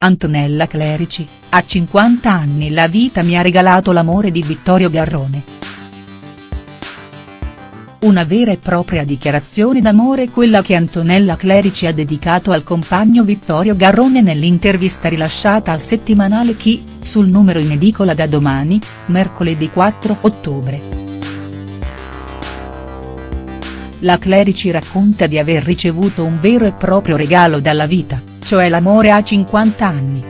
Antonella Clerici, a 50 anni la vita mi ha regalato l'amore di Vittorio Garrone. Una vera e propria dichiarazione d'amore quella che Antonella Clerici ha dedicato al compagno Vittorio Garrone nell'intervista rilasciata al settimanale Chi, sul numero in edicola da domani, mercoledì 4 ottobre. La Clerici racconta di aver ricevuto un vero e proprio regalo dalla vita, cioè l'amore a 50 anni.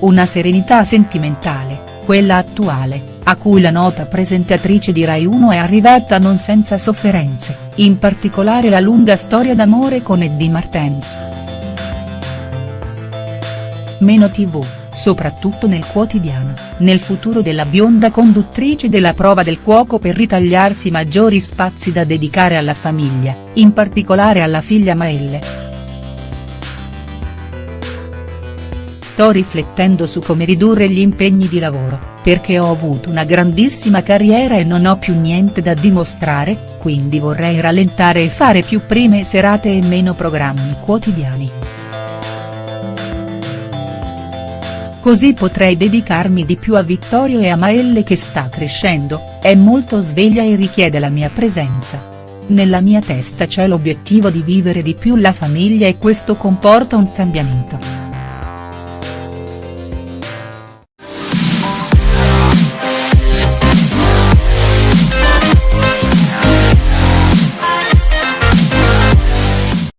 Una serenità sentimentale, quella attuale, a cui la nota presentatrice di Rai 1 è arrivata non senza sofferenze, in particolare la lunga storia d'amore con Eddie Martens. Meno tv, soprattutto nel quotidiano, nel futuro della bionda conduttrice della prova del cuoco per ritagliarsi maggiori spazi da dedicare alla famiglia, in particolare alla figlia Maelle. Sto riflettendo su come ridurre gli impegni di lavoro, perché ho avuto una grandissima carriera e non ho più niente da dimostrare, quindi vorrei rallentare e fare più prime serate e meno programmi quotidiani. Così potrei dedicarmi di più a Vittorio e a Maelle che sta crescendo, è molto sveglia e richiede la mia presenza. Nella mia testa c'è l'obiettivo di vivere di più la famiglia e questo comporta un cambiamento.